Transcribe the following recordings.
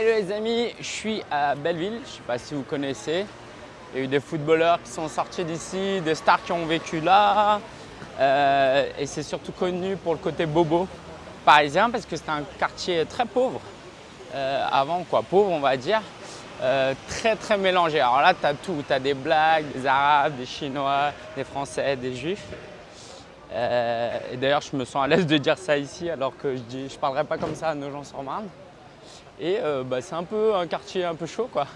Hello les amis, je suis à Belleville, je ne sais pas si vous connaissez. Il y a eu des footballeurs qui sont sortis d'ici, des stars qui ont vécu là. Euh, et c'est surtout connu pour le côté bobo parisien parce que c'est un quartier très pauvre. Euh, avant quoi, pauvre on va dire. Euh, très très mélangé. Alors là, tu as tout, tu as des blagues, des arabes, des chinois, des français, des juifs. et d'ailleurs, je me sens à l'aise de dire ça ici alors que je ne parlerai pas comme ça à nos gens sur marne Et bah, c'est un peu un quartier un peu chaud quoi.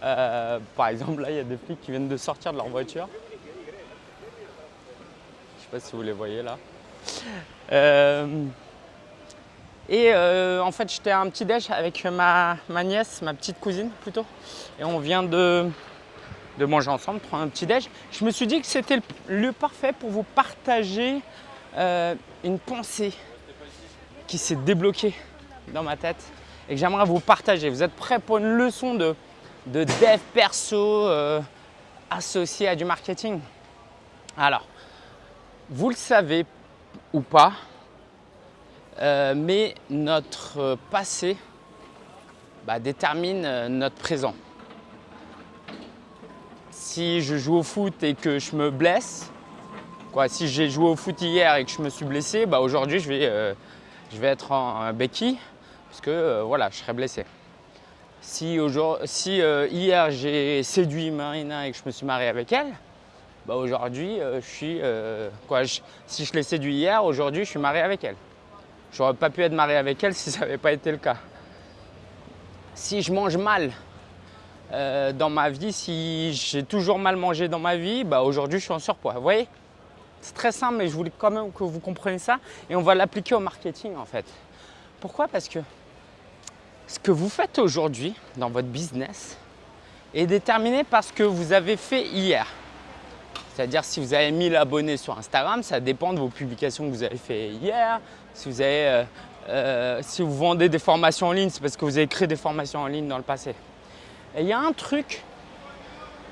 par exemple, là, il y a des flics qui viennent de sortir de leur voiture. Je sais pas si vous les voyez là. Et euh, en fait, j'étais à un petit déj avec ma, nièce, ma petite cousine plutôt. Et on vient de, manger ensemble, prendre un petit déj. Je me suis dit que c'était le lieu parfait pour vous partager euh, une pensée qui s'est débloquée dans ma tête et que j'aimerais vous partager. Vous êtes prêts pour une leçon de, de dev perso euh, associée à du marketing? Alors, vous le savez ou pas, euh, mais notre passé bah, détermine euh, notre présent. Si je joue au foot et que je me blesse, quoi, si j'ai joué au foot hier et que je me suis blessé, bah, aujourd'hui je, vais, euh, je vais être en béquille parce que voilà, je serai blessé. Si, si hier j'ai séduit Marina et que je me suis marié avec elle, bah, aujourd'hui je suis quoi, si je l'ai séduit hier, aujourd'hui je suis marié avec elle. J'aurais pas pu être marié avec elle si ça n'avait pas été le cas. Si je mange mal euh, dans ma vie, si j'ai toujours mal mangé dans ma vie, bah aujourd'hui je suis en surpoids. Vous voyez? C'est très simple, mais je voulais quand même que vous compreniez ça. Et on va l'appliquer au marketing en fait. Pourquoi? Parce que ce que vous faites aujourd'hui dans votre business est déterminé par ce que vous avez fait hier. C'est-à-dire si vous avez 1000 abonnés sur Instagram, ça dépend de vos publications que vous avez fait hier. Si vous, avez, euh, euh, si vous vendez des formations en ligne, c'est parce que vous avez créé des formations en ligne dans le passé. Il y a un truc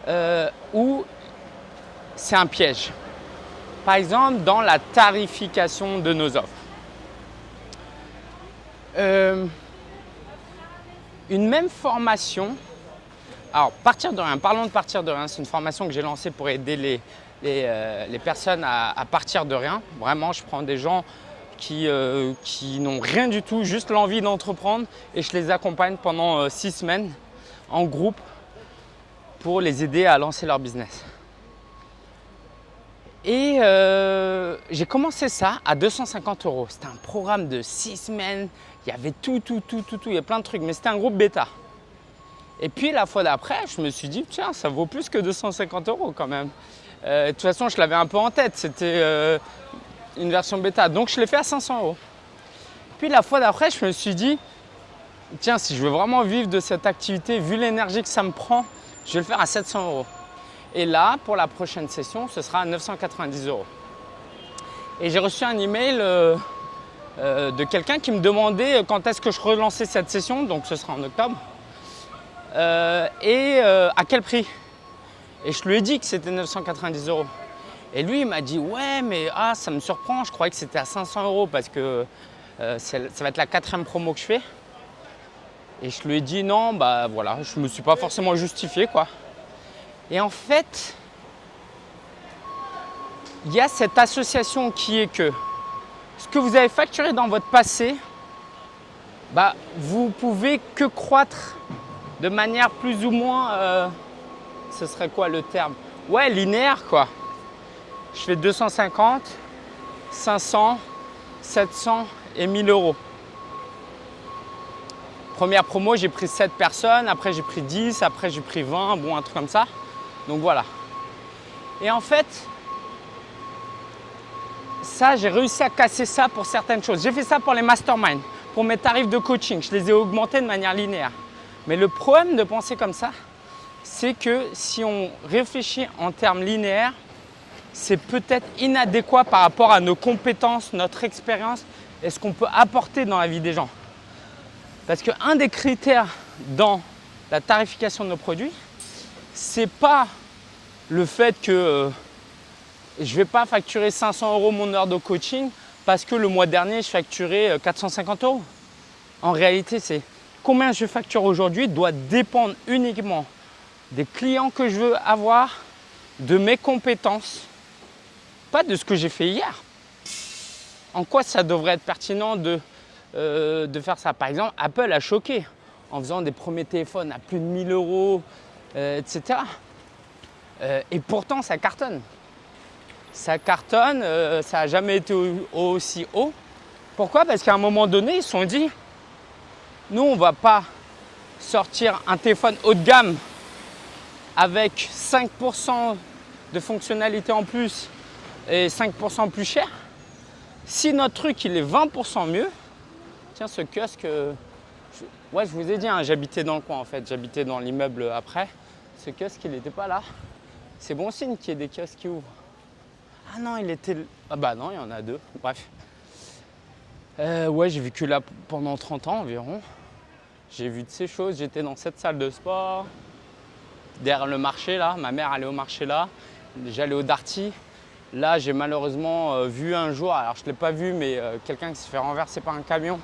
euh, où c'est un piège. Par exemple, dans la tarification de nos offres. Une même formation alors, partir de rien, parlons de partir de rien. C'est une formation que j'ai lancée pour aider les, euh, personnes à, partir de rien. Vraiment, je prends des gens qui, euh, qui n'ont rien du tout, juste l'envie d'entreprendre et je les accompagne pendant euh, six semaines en groupe pour les aider à lancer leur business. Et j'ai commencé ça à 250 euros. C'était un programme de six semaines. Il y avait tout, tout, tout, tout, tout. Il y a plein de trucs, mais c'était un groupe bêta. Et puis la fois d'après, je me suis dit, tiens, ça vaut plus que 250 euros quand même. Euh, de toute façon, je l'avais un peu en tête, c'était euh, une version bêta, donc je l'ai fait à 500 euros. Puis la fois d'après, je me suis dit, tiens, si je veux vraiment vivre de cette activité, vu l'énergie que ça me prend, je vais le faire à 700 euros. Et là, pour la prochaine session, ce sera à 990 euros. Et j'ai reçu un email euh, de quelqu'un qui me demandait quand est-ce que je relançais cette session, donc ce sera en octobre. Euh, et euh, à quel prix Et je lui ai dit que c'était 990 euros. Et lui, il m'a dit ouais, mais ah, ça me surprend, je croyais que c'était à 500 euros parce que euh, ça va être la quatrième promo que je fais. Et je lui ai dit non, bah voilà, je me suis pas forcément justifié quoi. Et en fait, il y a cette association qui est que ce que vous avez facturé dans votre passé, bah, vous pouvez que croître de manière plus ou moins, euh, ce serait quoi le terme? Ouais, linéaire quoi. Je fais 250, 500, 700 et 1000 euros. Première promo, j'ai pris 7 personnes, après j'ai pris 10, après j'ai pris 20, bon un truc comme ça. Donc voilà. Et en fait, ça, j'ai réussi à casser ça pour certaines choses. J'ai fait ça pour les masterminds, pour mes tarifs de coaching. Je les ai augmentés de manière linéaire. Mais le problème de penser comme ça, c'est que si on réfléchit en termes linéaires, c'est peut-être inadéquat par rapport à nos compétences, notre expérience et ce qu'on peut apporter dans la vie des gens. Parce qu'un des critères dans la tarification de nos produits, c'est pas le fait que euh, je vais pas facturer 500 euros mon heure de coaching parce que le mois dernier, je facturais 450 euh, euros. En réalité, c'est combien je facture aujourd'hui doit dépendre uniquement des clients que je veux avoir, de mes compétences, pas de ce que j'ai fait hier. En quoi ça devrait être pertinent de, euh, de faire ça? Par exemple, Apple a choqué en faisant des premiers téléphones à plus de 1000 euros, euh, etc. Euh, et pourtant, ça cartonne. Ça cartonne, ça n'a jamais été aussi haut. Pourquoi? Parce qu'à un moment donné, ils se sont dit, nous, on ne va pas sortir un téléphone haut de gamme avec 5% de fonctionnalité en plus et 5% plus cher. Si notre truc il est 20% mieux, tiens ce kiosque, je, ouais je vous ai dit, hein, j'habitais dans le coin en fait, j'habitais dans l'immeuble après. Ce kiosque il n'était pas là. C'est bon signe qu'il y ait des kiosques qui ouvrent. Ah non, il était... Ah bah non, il y en a deux, bref. Euh, ouais, j'ai vécu là pendant 30 ans environ. J'ai vu de ces choses, j'étais dans cette salle de sport, derrière le marché là, ma mère allait au marché là, j'allais au Darty. Là, j'ai malheureusement euh, vu un jour, alors je ne l'ai pas vu, mais euh, quelqu'un qui s'est fait renverser par un camion.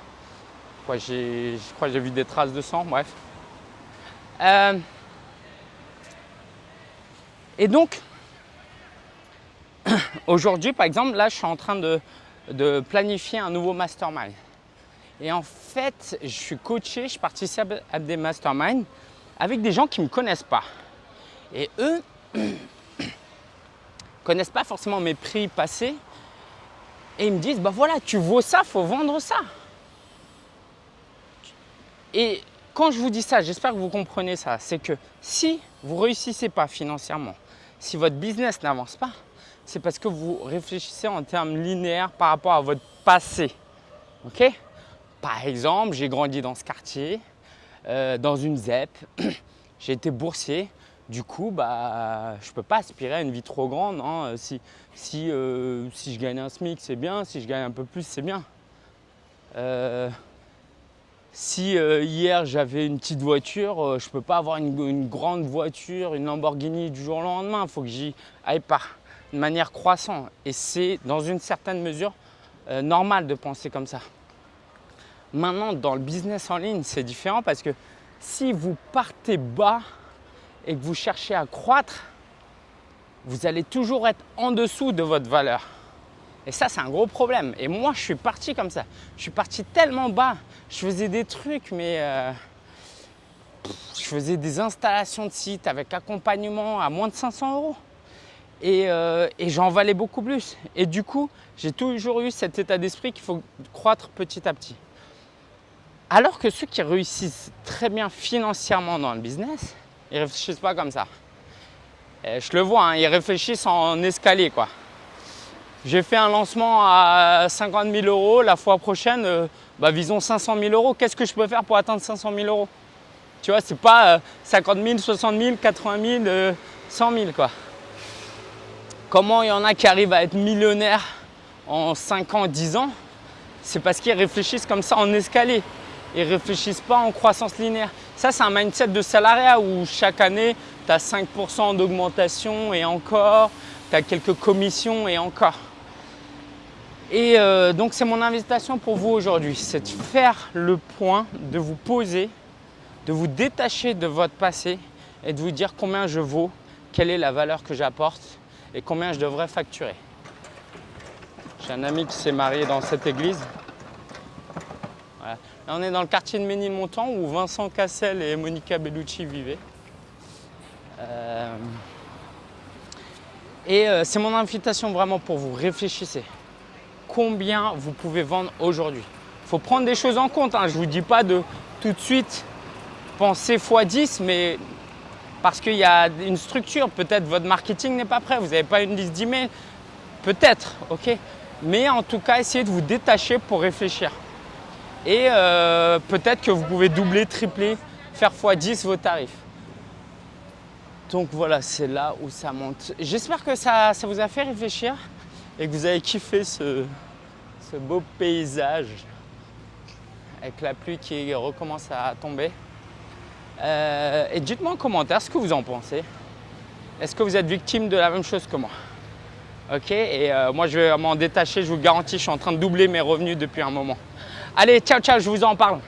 je crois que j'ai vu des traces de sang, bref. Euh, et donc, aujourd'hui, par exemple, là, je suis en train de, de planifier un nouveau mastermind. Et en fait, je suis coaché, je participe à des masterminds avec des gens qui ne me connaissent pas. Et eux connaissent pas forcément mes prix passés et ils me disent, bah voilà, tu vaux ça, faut vendre ça. Et quand je vous dis ça, j'espère que vous comprenez ça, c'est que si vous ne réussissez pas financièrement, si votre business n'avance pas, c'est parce que vous réfléchissez en termes linéaires par rapport à votre passé. Par exemple, j'ai grandi dans ce quartier, euh, dans une ZEP, j'ai été boursier, du coup, bah, je ne peux pas aspirer à une vie trop grande. Hein. Si, si, euh, si, je gagne un SMIC, c'est bien. Si je gagne un peu plus, c'est bien. Euh, si euh, hier j'avais une petite voiture, je ne peux pas avoir une, grande voiture, une Lamborghini du jour au lendemain. Il faut que j'y aille par de manière croissante. Et c'est dans une certaine mesure normal de penser comme ça. Maintenant, dans le business en ligne, c'est différent parce que si vous partez bas, et que vous cherchez à croître, vous allez toujours être en dessous de votre valeur. Et ça, c'est un gros problème. Et moi, je suis parti comme ça. Je suis parti tellement bas. Je faisais des trucs, mais euh, je faisais des installations de sites avec accompagnement à moins de 500 euros. Et, euh, et j'en valais beaucoup plus. Et du coup, j'ai toujours eu cet état d'esprit qu'il faut croître petit à petit. Alors que ceux qui réussissent très bien financièrement dans le business, ils réfléchissent pas comme ça. je le vois, hein, ils réfléchissent en escalier quoi. J'ai fait un lancement à 50 000 euros, la fois prochaine, euh, bah, visons 500 000 euros. Qu'est-ce que je peux faire pour atteindre 500 000 euros? Tu vois, c'est pas 50 000, 60 000, 80 000, 100 000 quoi. Comment il y en a qui arrivent à être millionnaires en 5 ans, 10 ans? C'est parce qu'ils réfléchissent comme ça en escalier. Ils réfléchissent pas en croissance linéaire. Ça, c'est un mindset de salariat où chaque année, tu as 5% d'augmentation et encore, tu as quelques commissions et encore. Et euh, donc, c'est mon invitation pour vous aujourd'hui, c'est de faire le point, de vous poser, de vous détacher de votre passé et de vous dire combien je vaux, quelle est la valeur que j'apporte et combien je devrais facturer. J'ai un ami qui s'est marié dans cette église on est dans le quartier de Ménilmontant où Vincent Cassel et Monica Bellucci vivaient. Euh, et euh, c'est mon invitation vraiment pour vous. Réfléchissez. Combien vous pouvez vendre aujourd'hui Il faut prendre des choses en compte. Hein. Je ne vous dis pas de tout de suite penser x10, mais parce qu'il y a une structure. Peut-être votre marketing n'est pas prêt. Vous n'avez pas une liste d'emails. Peut-être, ok Mais en tout cas, essayez de vous détacher pour réfléchir. Et euh, peut-être que vous pouvez doubler, tripler, faire x10 vos tarifs. Donc voilà, c'est là où ça monte. J'espère que ça, vous a fait réfléchir et que vous avez kiffé ce, beau paysage avec la pluie qui recommence à tomber. Euh, et dites-moi en commentaire ce que vous en pensez. Est-ce que vous êtes victime de la même chose que moi? Ok, et euh, moi je vais m'en détacher, je vous garantis, je suis en train de doubler mes revenus depuis un moment. Allez, ciao, ciao, je vous en parle.